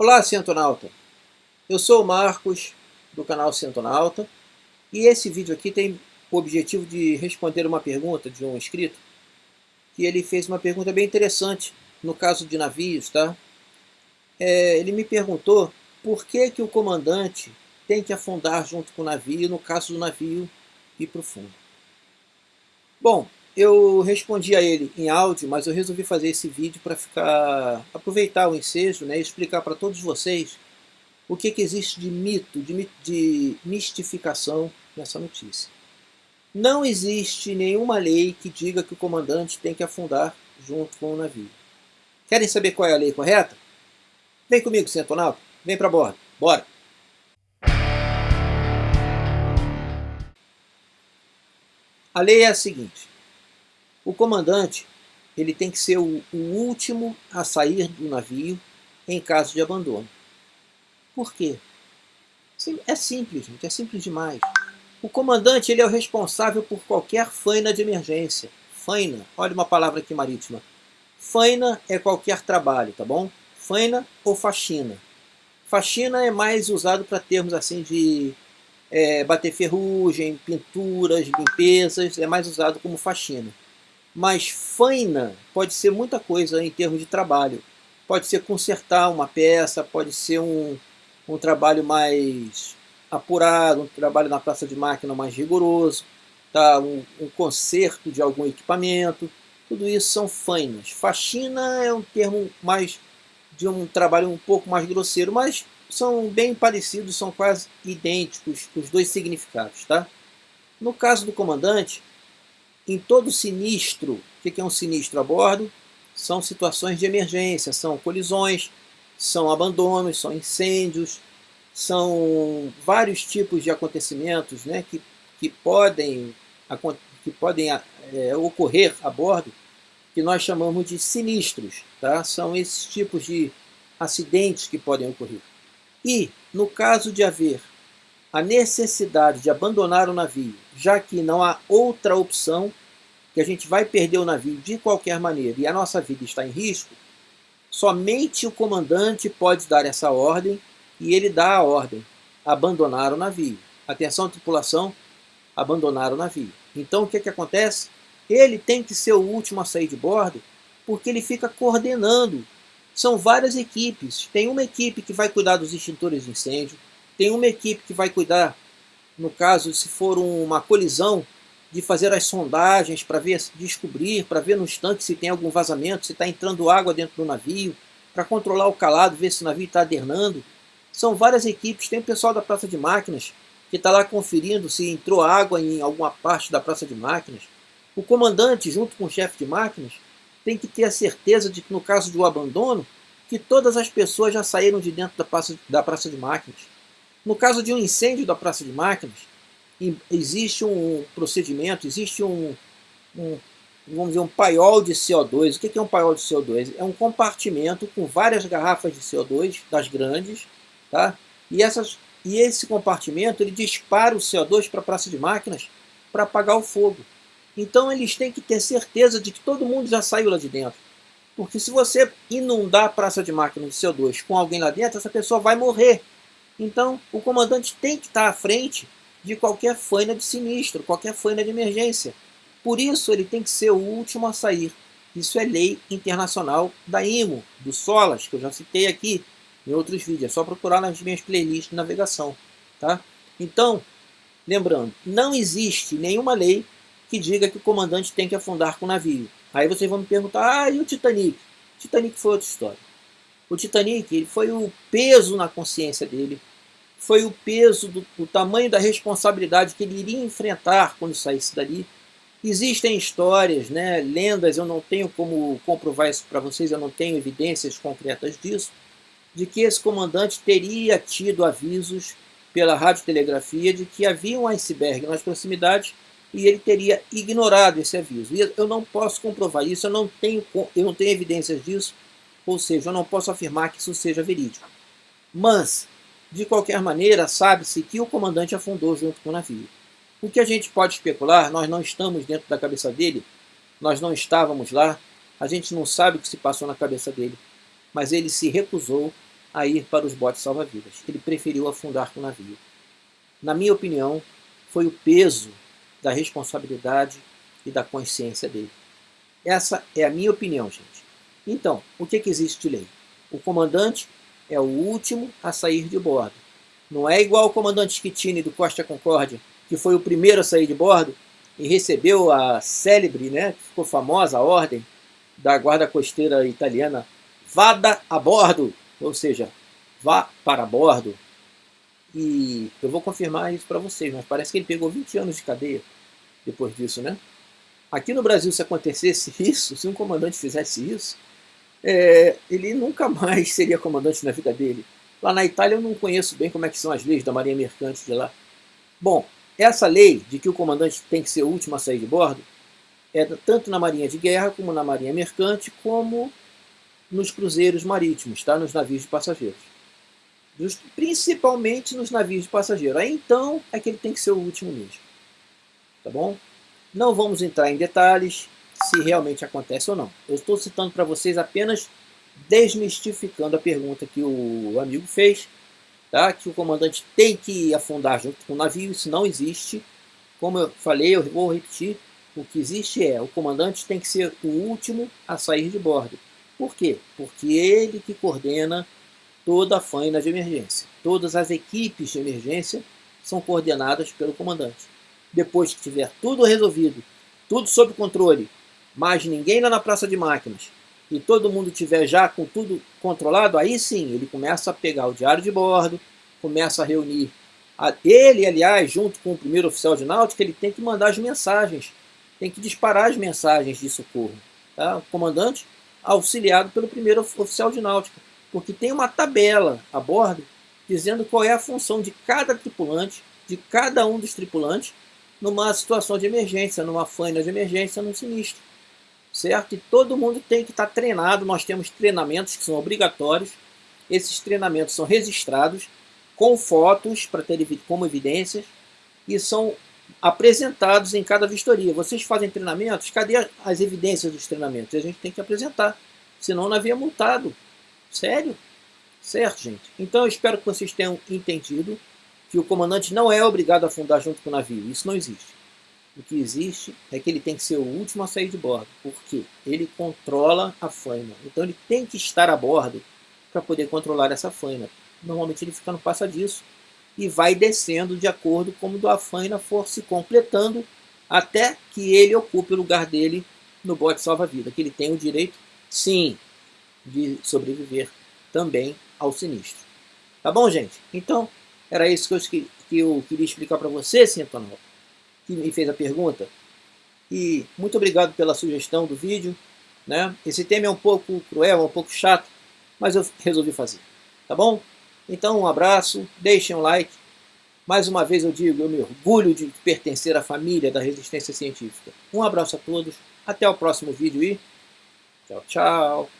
Olá, Centonauta! Eu sou o Marcos, do canal Centonauta, e esse vídeo aqui tem o objetivo de responder uma pergunta de um inscrito, que ele fez uma pergunta bem interessante, no caso de navios, tá? É, ele me perguntou por que, que o comandante tem que afundar junto com o navio, no caso do navio ir para o fundo. Bom, eu respondi a ele em áudio, mas eu resolvi fazer esse vídeo para ficar aproveitar o ensejo né, e explicar para todos vocês o que, que existe de mito, de, de mistificação nessa notícia. Não existe nenhuma lei que diga que o comandante tem que afundar junto com o navio. Querem saber qual é a lei correta? Vem comigo, Centonauta. Vem para bordo. Bora! A lei é a seguinte. O comandante ele tem que ser o, o último a sair do navio em caso de abandono. Por quê? É simples, gente, é simples demais. O comandante ele é o responsável por qualquer faina de emergência. Faina, olha uma palavra aqui marítima. Faina é qualquer trabalho, tá bom? Faina ou faxina. Faxina é mais usado para termos assim de é, bater ferrugem, pinturas, limpezas, é mais usado como faxina. Mas faina pode ser muita coisa em termos de trabalho. Pode ser consertar uma peça, pode ser um, um trabalho mais apurado, um trabalho na praça de máquina mais rigoroso, tá? um, um conserto de algum equipamento. Tudo isso são fainas. Faxina é um termo mais de um trabalho um pouco mais grosseiro, mas são bem parecidos, são quase idênticos os dois significados. Tá? No caso do comandante, em todo sinistro, o que é um sinistro a bordo? São situações de emergência, são colisões, são abandonos, são incêndios, são vários tipos de acontecimentos né, que, que podem, que podem é, ocorrer a bordo, que nós chamamos de sinistros. Tá? São esses tipos de acidentes que podem ocorrer. E, no caso de haver a necessidade de abandonar o navio, já que não há outra opção, que a gente vai perder o navio de qualquer maneira e a nossa vida está em risco, somente o comandante pode dar essa ordem e ele dá a ordem, abandonar o navio. Atenção tripulação, abandonar o navio. Então o que, que acontece? Ele tem que ser o último a sair de bordo porque ele fica coordenando. São várias equipes. Tem uma equipe que vai cuidar dos extintores de incêndio, tem uma equipe que vai cuidar, no caso, se for uma colisão, de fazer as sondagens para ver, descobrir, para ver no instante se tem algum vazamento, se está entrando água dentro do navio, para controlar o calado, ver se o navio está adernando. São várias equipes, tem o pessoal da praça de máquinas que está lá conferindo se entrou água em alguma parte da praça de máquinas. O comandante, junto com o chefe de máquinas, tem que ter a certeza de que no caso do abandono, que todas as pessoas já saíram de dentro da praça, da praça de máquinas. No caso de um incêndio da praça de máquinas, existe um procedimento, existe um, um, vamos dizer, um paiol de CO2. O que é um paiol de CO2? É um compartimento com várias garrafas de CO2, das grandes, tá? e, essas, e esse compartimento ele dispara o CO2 para a praça de máquinas para apagar o fogo. Então eles têm que ter certeza de que todo mundo já saiu lá de dentro. Porque se você inundar a praça de máquinas de CO2 com alguém lá dentro, essa pessoa vai morrer. Então o comandante tem que estar à frente de qualquer faina de sinistro, qualquer faina de emergência. Por isso ele tem que ser o último a sair. Isso é lei internacional da IMO, do SOLAS, que eu já citei aqui em outros vídeos. É só procurar nas minhas playlists de navegação. Tá? Então, lembrando, não existe nenhuma lei que diga que o comandante tem que afundar com o navio. Aí vocês vão me perguntar, ah, e o Titanic? O Titanic foi outra história. O Titanic ele foi o peso na consciência dele, foi o peso do, do tamanho da responsabilidade que ele iria enfrentar quando saísse dali. Existem histórias, né, lendas, eu não tenho como comprovar isso para vocês, eu não tenho evidências concretas disso, de que esse comandante teria tido avisos pela radiotelegrafia de que havia um iceberg nas proximidades e ele teria ignorado esse aviso. E eu não posso comprovar isso, eu não tenho, eu não tenho evidências disso, ou seja, eu não posso afirmar que isso seja verídico. Mas de qualquer maneira, sabe-se que o comandante afundou junto com o navio. O que a gente pode especular, nós não estamos dentro da cabeça dele, nós não estávamos lá, a gente não sabe o que se passou na cabeça dele, mas ele se recusou a ir para os botes salva-vidas. Ele preferiu afundar com o navio. Na minha opinião, foi o peso da responsabilidade e da consciência dele. Essa é a minha opinião, gente. Então, o que, que existe de lei? O comandante é o último a sair de bordo. Não é igual o comandante Schittini do Costa Concórdia, que foi o primeiro a sair de bordo e recebeu a célebre, né, ficou famosa, a ordem da guarda costeira italiana, vada a bordo, ou seja, vá para bordo. E eu vou confirmar isso para vocês, mas parece que ele pegou 20 anos de cadeia depois disso, né? Aqui no Brasil, se acontecesse isso, se um comandante fizesse isso, é, ele nunca mais seria comandante na vida dele. Lá na Itália eu não conheço bem como é que são as leis da marinha mercante de lá. Bom, essa lei de que o comandante tem que ser o último a sair de bordo é tanto na marinha de guerra como na marinha mercante, como nos cruzeiros marítimos, tá? nos navios de passageiros. Principalmente nos navios de passageiro. Aí então é que ele tem que ser o último mesmo. Tá bom? Não vamos entrar em detalhes se realmente acontece ou não. Eu estou citando para vocês apenas desmistificando a pergunta que o amigo fez, tá? que o comandante tem que afundar junto com o navio, isso não existe. Como eu falei, eu vou repetir, o que existe é, o comandante tem que ser o último a sair de bordo. Por quê? Porque ele que coordena toda a faina de emergência. Todas as equipes de emergência são coordenadas pelo comandante. Depois que tiver tudo resolvido, tudo sob controle, mais ninguém lá na praça de máquinas, e todo mundo tiver já com tudo controlado, aí sim, ele começa a pegar o diário de bordo, começa a reunir. Ele, aliás, junto com o primeiro oficial de náutica, ele tem que mandar as mensagens, tem que disparar as mensagens de socorro. Tá? O comandante auxiliado pelo primeiro oficial de náutica, porque tem uma tabela a bordo dizendo qual é a função de cada tripulante, de cada um dos tripulantes, numa situação de emergência, numa faina de emergência, num sinistro. Certo? E todo mundo tem que estar treinado, nós temos treinamentos que são obrigatórios, esses treinamentos são registrados com fotos para ter como evidências e são apresentados em cada vistoria. Vocês fazem treinamentos, cadê as evidências dos treinamentos? A gente tem que apresentar, senão não havia multado. Sério? Certo, gente? Então eu espero que vocês tenham entendido que o comandante não é obrigado a afundar junto com o navio. Isso não existe. O que existe é que ele tem que ser o último a sair de bordo, porque ele controla a faina. Então ele tem que estar a bordo para poder controlar essa faina. Normalmente ele fica no passadiço e vai descendo de acordo como a faina for se completando até que ele ocupe o lugar dele no bote salva-vida, que ele tem o direito, sim, de sobreviver também ao sinistro. Tá bom, gente? Então, era isso que eu, que eu queria explicar para você, Sintonal, que me fez a pergunta. E muito obrigado pela sugestão do vídeo. Né? Esse tema é um pouco cruel, um pouco chato, mas eu resolvi fazer. Tá bom? Então um abraço, deixem um like. Mais uma vez eu digo, eu me orgulho de pertencer à família da resistência científica. Um abraço a todos, até o próximo vídeo e tchau, tchau.